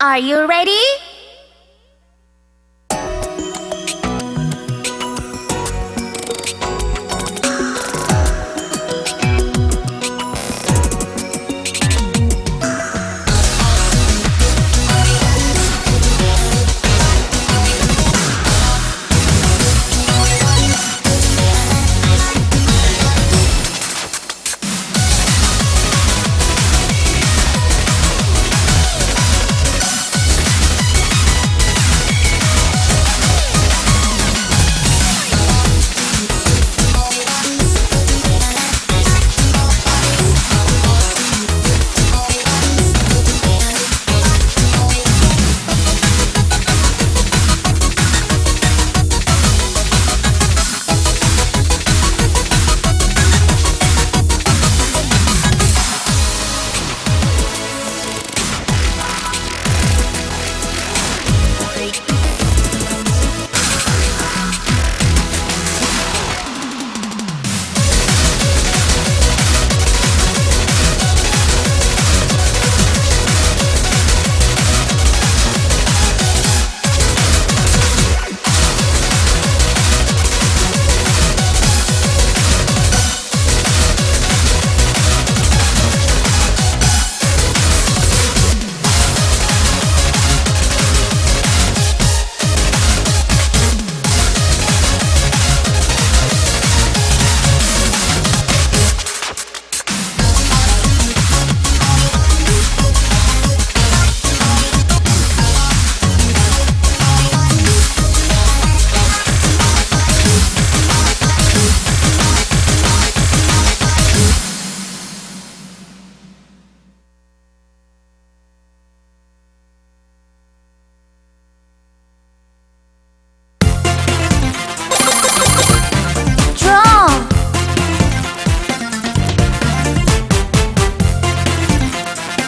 Are you ready?